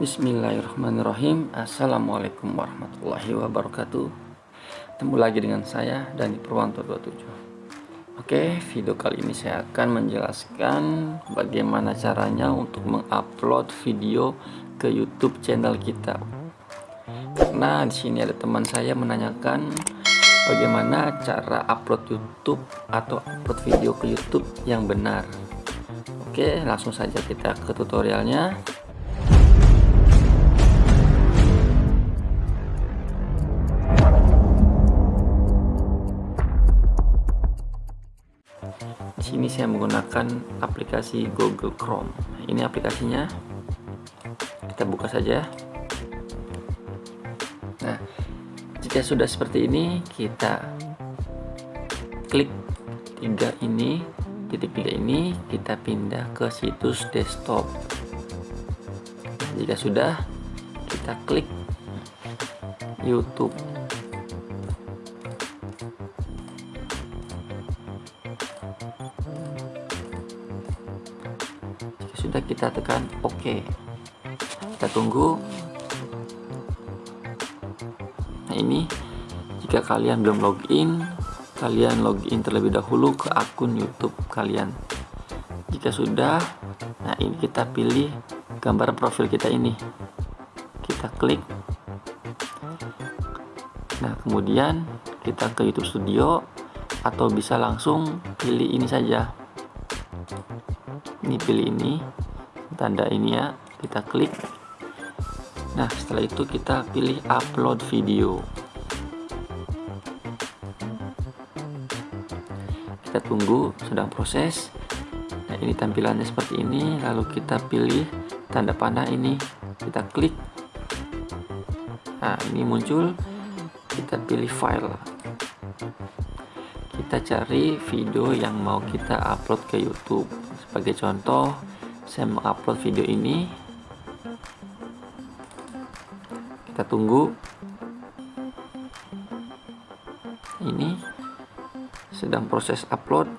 Bismillahirrahmanirrahim. Assalamualaikum warahmatullahi wabarakatuh. Ketemu lagi dengan saya Dani Purwanto 27 Oke video kali ini saya akan menjelaskan Bagaimana caranya untuk mengupload video ke YouTube channel kita. Karena di sini ada teman saya menanyakan Bagaimana cara upload YouTube atau upload video ke YouTube yang benar. Oke langsung saja kita ke tutorialnya sini saya menggunakan aplikasi Google Chrome. Ini aplikasinya. Kita buka saja. Nah, jika sudah seperti ini, kita klik tiga ini, titik tiga ini, kita pindah ke situs desktop. jika sudah, kita klik YouTube. Sudah kita tekan OK kita tunggu. Nah ini jika kalian belum login kalian login terlebih dahulu ke akun YouTube kalian. Jika sudah nah ini kita pilih gambar profil kita ini. Kita klik. Nah kemudian kita ke YouTube Studio atau bisa langsung pilih ini saja. Ini pilih ini tanda ini ya. Kita klik. Nah setelah itu kita pilih upload video. Kita tunggu sedang proses. Nah ini tampilannya seperti ini. Lalu kita pilih tanda panah ini. Kita klik. Nah ini muncul. Kita pilih file. Kita cari video yang mau kita upload ke YouTube. Sebagai contoh saya mengupload video ini. Kita tunggu. Ini sedang proses upload.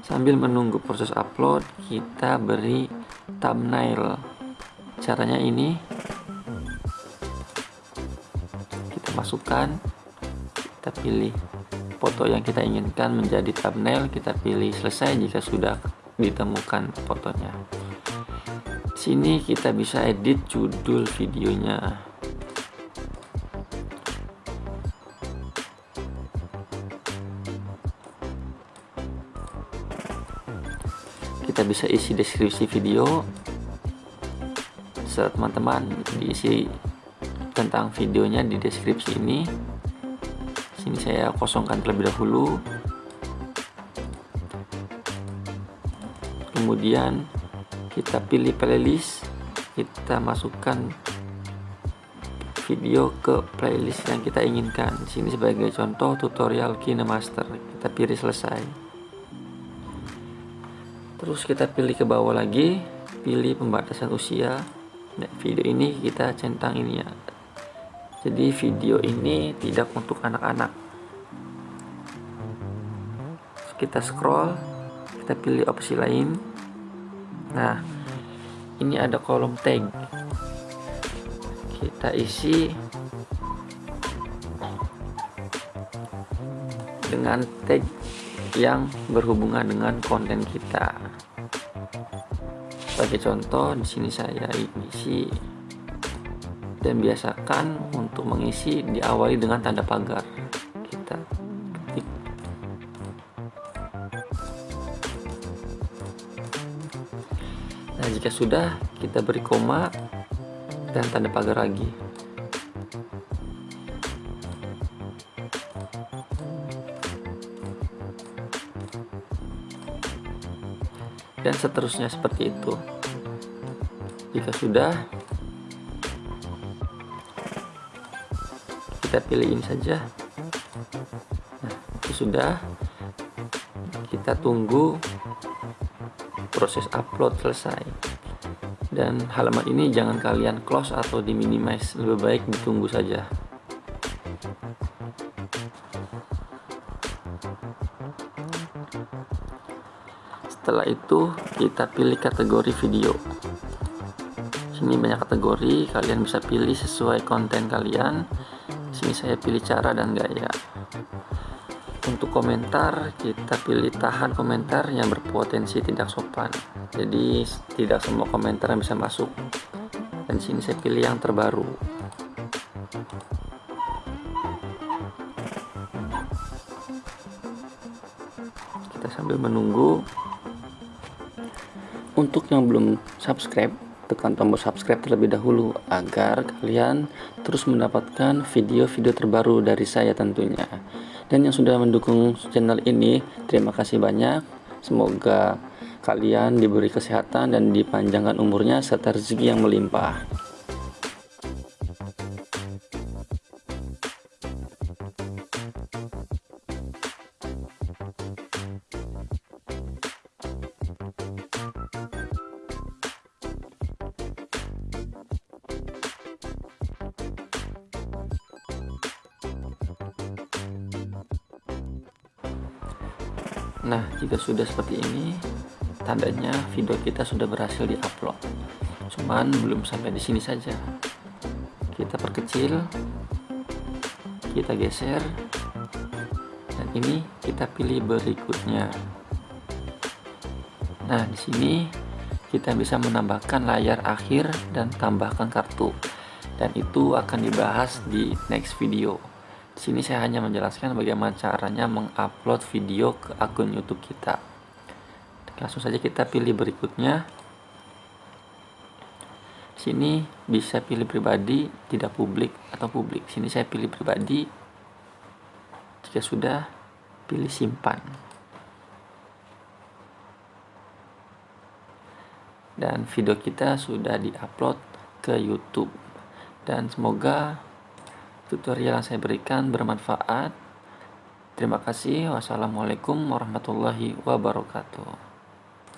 Sambil menunggu proses upload kita beri thumbnail. Caranya ini. Kita masukkan kita pilih foto yang kita inginkan menjadi thumbnail kita pilih selesai jika sudah ditemukan fotonya. Sini kita bisa edit judul videonya. Kita bisa isi deskripsi video. Teman-teman diisi tentang videonya di deskripsi ini sini saya kosongkan terlebih dahulu. Kemudian kita pilih playlist. Kita masukkan video ke playlist yang kita inginkan. Sini sebagai contoh tutorial KineMaster. Kita pilih selesai. Terus kita pilih ke bawah lagi. Pilih pembatasan usia. Nah, video ini kita centang ini ya jadi video ini tidak untuk anak-anak. Kita scroll kita pilih opsi lain. Nah ini ada kolom tag. Kita isi dengan tag yang berhubungan dengan konten kita. Sebagai contoh di sini saya isi dan biasakan untuk mengisi diawali dengan tanda pagar kita. Ketik nah jika sudah kita beri koma dan tanda pagar lagi. Dan seterusnya seperti itu. Jika sudah kita pilih ini saja. Nah itu sudah. Kita tunggu proses upload selesai. Dan halaman ini jangan kalian close atau di minimize lebih baik ditunggu saja. Setelah itu kita pilih kategori video. Sini banyak kategori. Kalian bisa pilih sesuai konten kalian sini saya pilih cara dan gaya. Untuk komentar kita pilih tahan komentar yang berpotensi tidak sopan. Jadi tidak semua komentar yang bisa masuk. Dan sini saya pilih yang terbaru. Kita sambil menunggu. Untuk yang belum subscribe tekan tombol subscribe terlebih dahulu agar kalian terus mendapatkan video-video terbaru dari saya tentunya. Dan yang sudah mendukung channel ini terima kasih banyak. Semoga kalian diberi kesehatan dan dipanjangkan umurnya serta rezeki yang melimpah Nah, jika sudah seperti ini, tandanya video kita sudah berhasil diupload. Cuman belum sampai di sini saja. Kita perkecil, kita geser, dan ini kita pilih berikutnya. Nah, di sini kita bisa menambahkan layar akhir dan tambahkan kartu. Dan itu akan dibahas di next video sini saya hanya menjelaskan bagaimana caranya mengupload video ke akun YouTube kita. Langsung saja kita pilih berikutnya. Sini bisa pilih pribadi, tidak publik atau publik. Sini saya pilih pribadi. Jika sudah, pilih simpan. Dan video kita sudah diupload ke YouTube. Dan semoga tutorial yang saya berikan bermanfaat. Terima kasih. Wassalamualaikum warahmatullahi wabarakatuh.